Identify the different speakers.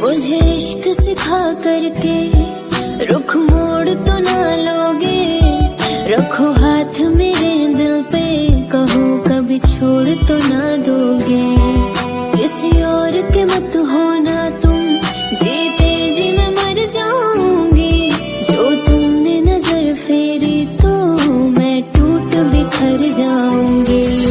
Speaker 1: मुझे इश्क सिखा करके। रुख मोड़ तो ना लोगे। रखो हाथ मेरे दिल पे। कहो कभी छोड़ तो ना दोगे। किसी और के मत होना तुम। जीते जी मैं मर जाऊँगी। जो तुमने नज़र फेरी तो मैं टूट बिखर जाऊँगी।